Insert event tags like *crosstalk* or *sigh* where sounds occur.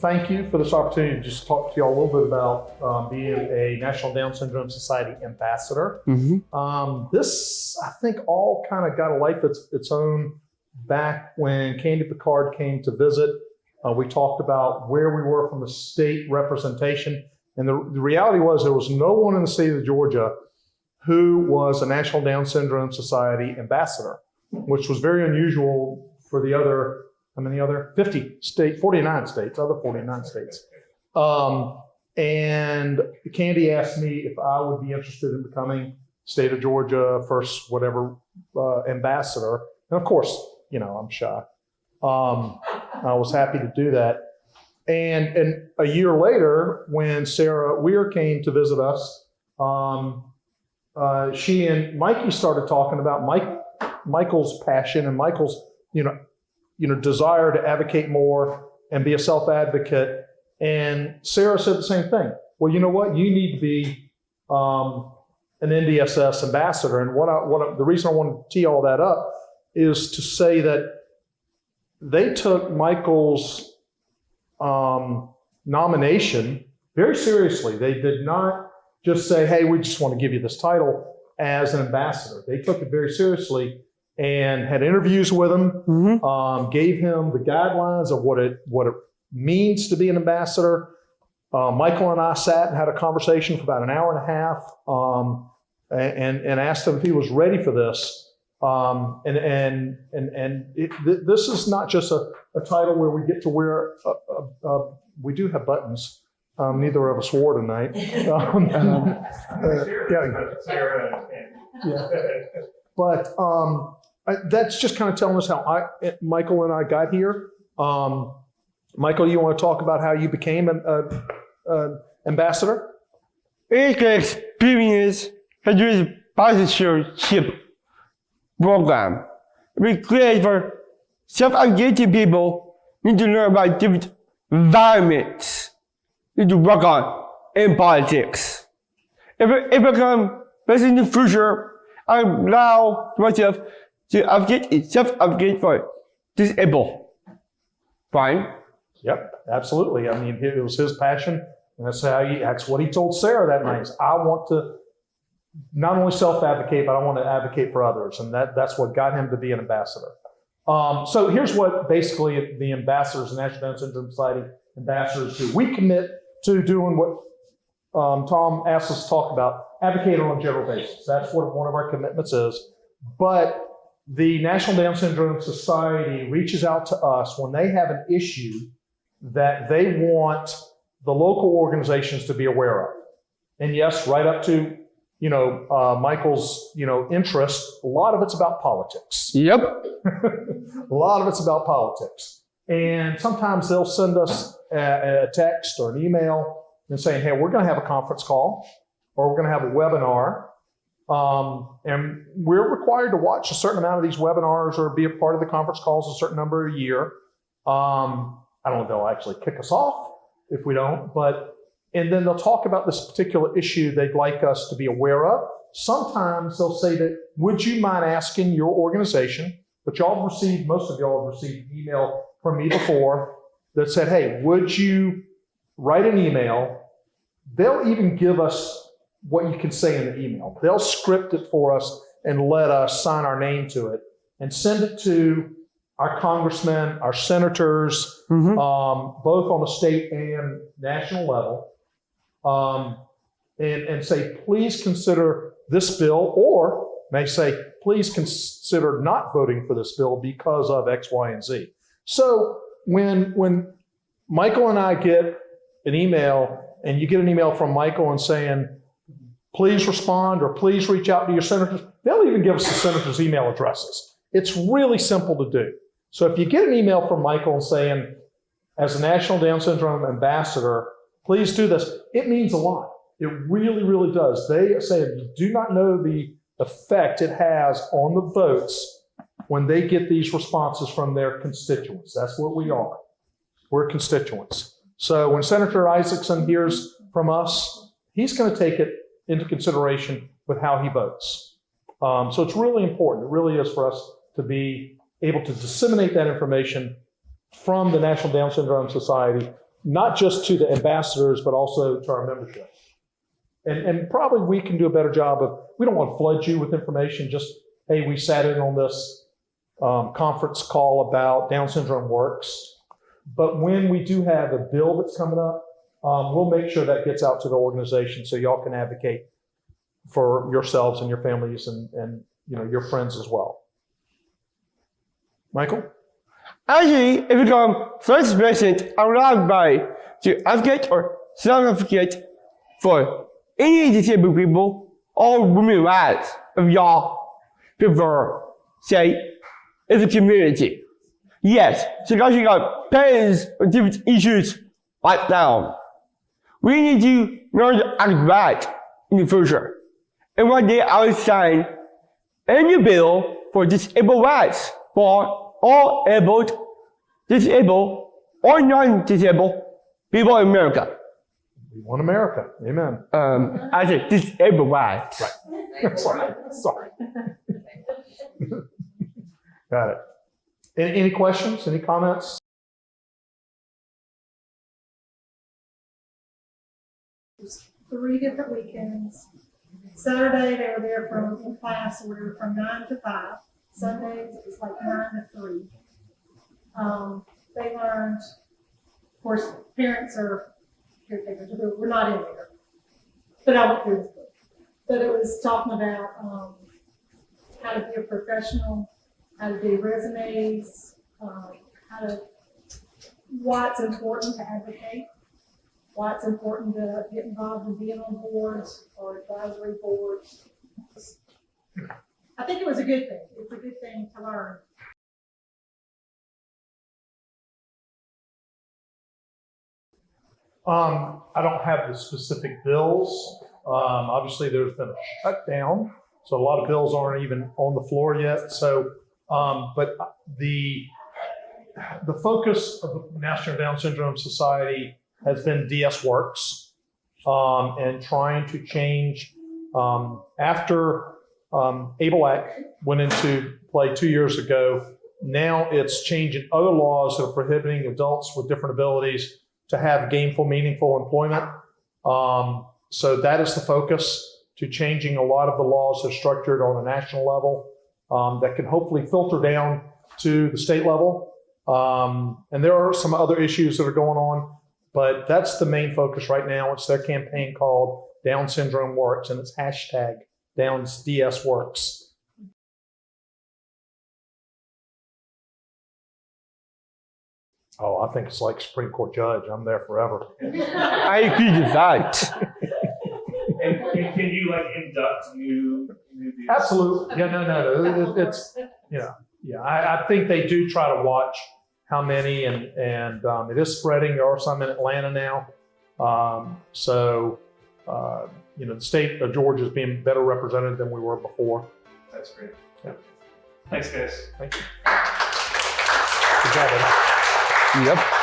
thank you for this opportunity to just talk to you all a little bit about um, being a National Down Syndrome Society ambassador. Mm-hmm. Um, this, I think, all kind of got a life its, its own back when Kandi Pickard came to visit. Uh, we talked about where we were from the state representation. And the, the reality was there was no one in the state of Georgia who was a National Down Syndrome Society ambassador, which was very unusual for the other, how many other? 50 state, 49 states, other 49 states. Um, and Kandi asked me if I would be interested in becoming state of Georgia first, whatever, uh, ambassador. And of course, you know, I'm shy. Um, I was happy to do that. And, and a year later, when Sara Weir came to visit us, um, uh, she and Mikey started talking about Mike, Michael's passion and Michael's, you know, you know, desire to advocate more and be a self-advocate. And Sara said the same thing. Well, you know what? You need to be um, an NDSS ambassador. And what I, what I, the reason I want to tee all that up is to say that they took Michael's um, nomination very seriously. They did not just say, hey, we just want to give you this title as an ambassador. They took it very seriously and had interviews with him, Mm-hmm. um, gave him the guidelines of what it, what it means to be an ambassador. Uh, Michael and I sat and had a conversation for about an hour and a half um, and, and asked him if he was ready for this. Um, and and and and it, th- this is not just a, a title where we get to wear. A, a, a, we do have buttons. Um, neither of us wore tonight. *laughs* Um, *laughs* uh, yeah, yeah. But um, That's just kind of telling us how I, Michael and I got here. Um, Michael, you want to talk about how you became an uh, ambassador? It's an experience Federal sponsorship program. We create for self-engaging people need to learn about different environments need to work on in politics. If I, if I become president in the future, I'm allow myself to advocate, self-advocate for disabled. Fine. Yep, absolutely. I mean, it was his passion, and that's how he, that's what he told Sara that night. is, I want to not only self-advocate, but I want to advocate for others, and that that's what got him to be an ambassador. Um, so here's what basically the ambassadors, National Down Syndrome Society ambassadors do. We commit to doing what um, Tom asked us to talk about, advocate on a general basis. That's what one of our commitments is. But the National Down Syndrome Society reaches out to us when they have an issue that they want the local organizations to be aware of. And yes, right up to, you know, uh, Michael's, you know, interest, a lot of it's about politics. Yep. *laughs* a lot of it's about politics. And sometimes they'll send us a, a text or an email and saying, hey, we're going to have a conference call or we're going to have a webinar. Um, and we're required to watch a certain amount of these webinars or be a part of the conference calls a certain number a year. Um, I don't know if they'll actually kick us off if we don't, but, and then they'll talk about this particular issue they'd like us to be aware of. Sometimes they'll say that, would you mind asking your organization, but y'all have received, most of y'all have received email from me before that said, hey, would you write an email? They'll even give us what you can say in the email. They'll script it for us and let us sign our name to it and send it to our congressmen, our senators, Mm-hmm. um, both on the state and national level, um, and, and say, please consider this bill, or may say, please consider not voting for this bill because of X, Y, and Z. So when, when Michael and I get an email, and you get an email from Michael and saying, please respond or please reach out to your senators, they'll even give us the senators' email addresses. It's really simple to do. So if you get an email from Michael saying, as a National Down Syndrome ambassador, please do this, it means a lot. It really, really does. They say you do not know the effect it has on the votes when they get these responses from their constituents. That's what we are. We're constituents. So when Senator Isakson hears from us, he's going to take it into consideration with how he votes. Um, so it's really important. It really is for us to be able to disseminate that information from the National Down Syndrome Society not just to the ambassadors, but also to our membership. And, and probably we can do a better job of, we don't want to flood you with information, just, hey, we sat in on this um, conference call about Down syndrome works. But when we do have a bill that's coming up, um, we'll make sure that gets out to the organization so y'all can advocate for yourselves and your families and, and you know your friends as well. Michael? Actually, it become first president allowed by to advocate or self-advocate for any disabled people or women rights of y'all prefer, say, in the community. Yes, so guys, you got parents with different issues right now. We need to learn to act right in the future. And one day I will sign a new bill for disabled rights for all able, disabled, or non-disabled people in America. We want America. Amen. Um, I said disabled rights. Right. *laughs* sorry. Sorry. *laughs* Got it. Any, any questions? Any comments? Three different weekends. Saturday, they were there from, in class, we were from nine to five. Sundays, it was like nine to three. Um, they learned, of course, parents are caretakers, we're- not in there. But I went through this book. But it was talking about, um, how to be a professional, how to do resumes, um, how to, why it's important to advocate why it's important to get involved in being on boards or advisory boards. I think it was a good thing. It's a good thing to learn. Um, I don't have the specific bills. Um, obviously, there's been a shutdown, so a lot of bills aren't even on the floor yet. So, um, but the the focus of the National Down Syndrome Society has been DS Works um, and trying to change um, after um, went into play two years ago. Now it's changing other laws that are prohibiting adults with different abilities to have gainful, meaningful employment. Um, so that is the focus to changing a lot of the laws that are structured on a national level um, that can hopefully filter down to the state level. Um, and there are some other issues that are going on, but that's the main focus right now. It's their campaign called Down Syndrome Works, and it's hashtag Downs DS Works. Oh, I think it's like Supreme Court judge. I'm there forever. *laughs* I agree with that. And, and can you like induct new, new? Absolutely. Yeah, no, no, no. It- It's, you know, yeah, I, I think they do try to watch how many and, and um, it is spreading. There are some in Atlanta now. Um, so, uh, you know, the state of Georgia is being better represented than we were before. That's great. Yeah. Thanks, guys. Thank you. Good job, Ed. Yep.